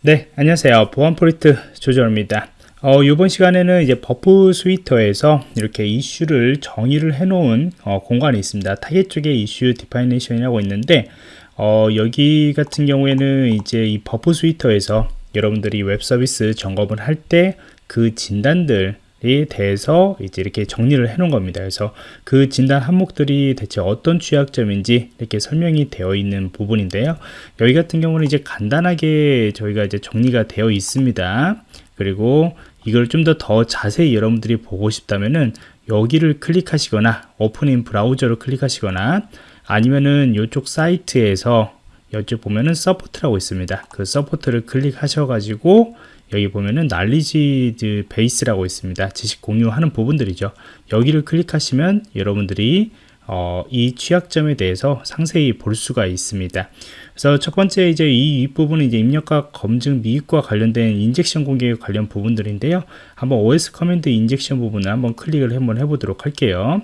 네, 안녕하세요. 보안프로젝트 조정원입니다. 어, 이번 시간에는 이제 Burp Suite에서 이렇게 이슈를 정의를 해놓은 어, 공간이 있습니다. 타겟 쪽에 issue definition이라고 있는데 어, 여기 같은 경우에는 이제 이 Burp Suite에서 여러분들이 웹 서비스 점검을 할 때 그 진단들 에 대해서 이제 이렇게 정리를 해 놓은 겁니다. 그래서 그 진단 항목들이 대체 어떤 취약점인지 이렇게 설명이 되어 있는 부분인데요. 여기 같은 경우는 이제 간단하게 저희가 이제 정리가 되어 있습니다. 그리고 이걸 좀 더더 자세히 여러분들이 보고 싶다면은 여기를 클릭하시거나 open in browser를 클릭하시거나 아니면은 이쪽 사이트에서 여쪽 보면은 support라고 있습니다. 그 support를 클릭하셔 가지고 여기 보면은 knowledge base라고 있습니다. 지식 공유하는 부분들이죠. 여기를 클릭하시면 여러분들이 어, 이 취약점에 대해서 상세히 볼 수가 있습니다. 그래서 첫 번째 이제 이 윗부분은 이제 입력값 검증 미흡과 관련된 injection 공격 관련 부분들인데요. 한번 OS command injection 부분을 한번 클릭을 한번 해보도록 할게요.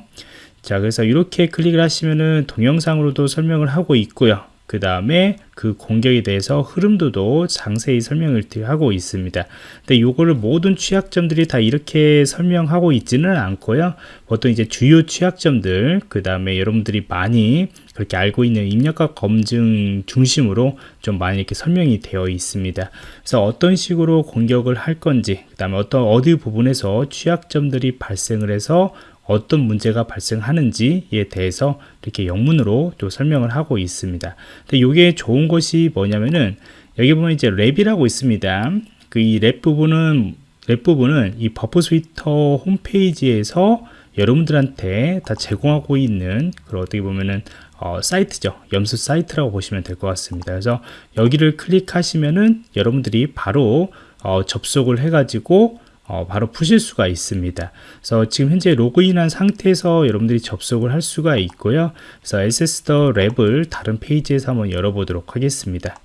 자, 그래서 이렇게 클릭을 하시면은 동영상으로도 설명을 하고 있고요. 그 다음에 그 공격에 대해서 흐름도도 상세히 설명을 하고 있습니다. 근데 요거를 모든 취약점들이 다 이렇게 설명하고 있지는 않고요. 보통 이제 주요 취약점들, 그 다음에 여러분들이 많이 그렇게 알고 있는 입력값 검증 중심으로 좀 많이 이렇게 설명이 되어 있습니다. 그래서 어떤 식으로 공격을 할 건지, 그 다음에 어떤 어디 부분에서 취약점들이 발생을 해서 어떤 문제가 발생하는지에 대해서 이렇게 영문으로 또 설명을 하고 있습니다. 근데 이게 좋은 것이 뭐냐면은 여기 보면 이제 lab이라고 있습니다. 그 이 lab 부분은 lab 부분은 이 Burp Suite 홈페이지에서 여러분들한테 다 제공하고 있는 그런 어떻게 보면은 어, 사이트죠. 연습 사이트라고 보시면 될 것 같습니다. 그래서 여기를 클릭하시면은 여러분들이 바로 어, 접속을 해 가지고 어, 바로 푸실 수가 있습니다. 그래서 지금 현재 로그인한 상태에서 여러분들이 접속을 할 수가 있고요. 그래서 SS더 랩을 다른 페이지에서 한번 열어보도록 하겠습니다.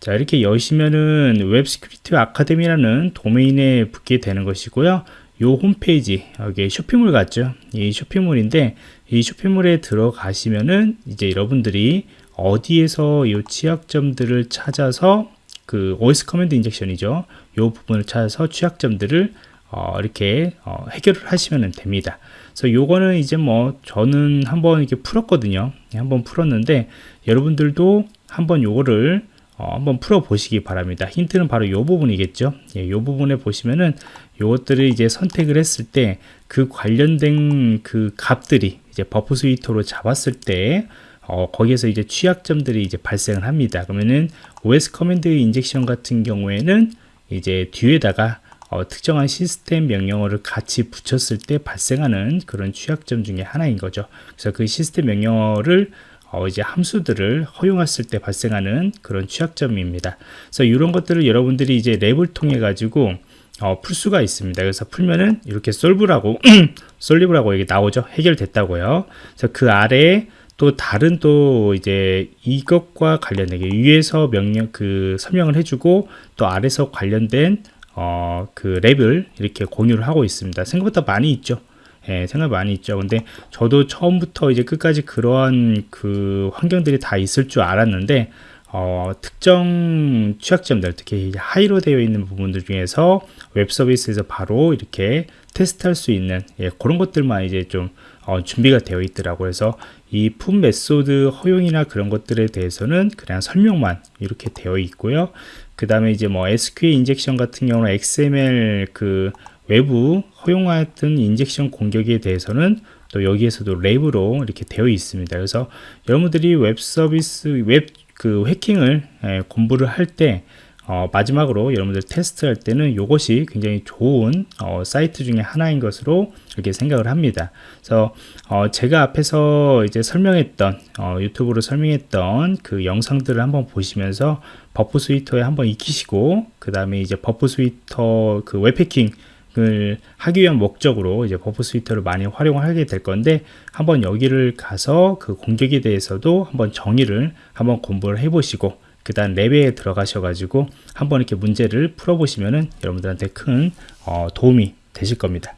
자 이렇게 여시면은 Web Security Academy라는 도메인에 붙게 되는 것이고요. 요 홈페이지 여기 쇼핑몰 같죠? 이 쇼핑몰인데 이 쇼핑몰에 들어가시면은 이제 여러분들이 어디에서 이 취약점들을 찾아서 그 OS 커맨드 인젝션이죠. 이 부분을 찾아서 취약점들을 어, 이렇게 어, 해결을 하시면 됩니다. 그래서 요거는 이제 뭐 저는 한번 이렇게 풀었거든요. 한번 풀었는데 여러분들도 한번 요거를 어, 한번 풀어 보시기 바랍니다. 힌트는 바로 요 부분이겠죠. 예, 요 부분에 보시면은 요것들을 이제 선택을 했을 때 그 관련된 그 값들이 이제 Burp Suite로 잡았을 때 어, 거기에서 이제 취약점들이 이제 발생을 합니다. 그러면은 OS command injection 같은 경우에는 이제 뒤에다가 어, 특정한 시스템 명령어를 같이 붙였을 때 발생하는 그런 취약점 중에 하나인 거죠. 그래서 그 시스템 명령어를 어, 이제 함수들을 허용했을 때 발생하는 그런 취약점입니다. 그래서 이런 것들을 여러분들이 이제 lab을 통해 가지고 어, 풀 수가 있습니다. 그래서 풀면은 이렇게 solve라고 solved라고 여기 나오죠. 해결됐다고요. 그래서 그 아래에 또 다른 또 이제 이것과 관련된 위에서 명령 그 설명을 해주고 또 아래서 관련된 어, 그 lab을 이렇게 공유를 하고 있습니다. 생각보다 많이 있죠. 예, 생각 많이 있죠. 근데 저도 처음부터 이제 끝까지 그러한 그 환경들이 다 있을 줄 알았는데 어, 특정 취약점들, 특히 high로 되어 있는 부분들 중에서 웹 서비스에서 바로 이렇게 테스트할 수 있는 예, 그런 것들만 이제 좀 어, 준비가 되어 있더라고요. 그래서 이 PUT method 허용이나 그런 것들에 대해서는 그냥 설명만 이렇게 되어 있고요. 그 다음에 이제 뭐 SQL injection 같은 경우는 XML 그 외부 허용하던 injection 공격에 대해서는 또 여기에서도 lab으로 이렇게 되어 있습니다. 그래서 여러분들이 웹 서비스 웹 그 해킹을 예, 공부를 할때 어, 마지막으로 여러분들 테스트할 때는 이것이 굉장히 좋은 어, 사이트 중에 하나인 것으로 이렇게 생각을 합니다. 그래서 어, 제가 앞에서 이제 설명했던 어, 유튜브로 설명했던 그 영상들을 한번 보시면서 Burp Suite에 한번 익히시고 그 다음에 이제 Burp Suite 그 웹해킹 을 하기 위한 목적으로 이제 Burp Suite를 많이 활용하게 될 건데 한번 여기를 가서 그 공격에 대해서도 한번 정의를 한번 공부를 해 보시고 그 다음 lab에 들어가셔가지고 한번 이렇게 문제를 풀어보시면은 여러분들한테 큰 어, 도움이 되실 겁니다.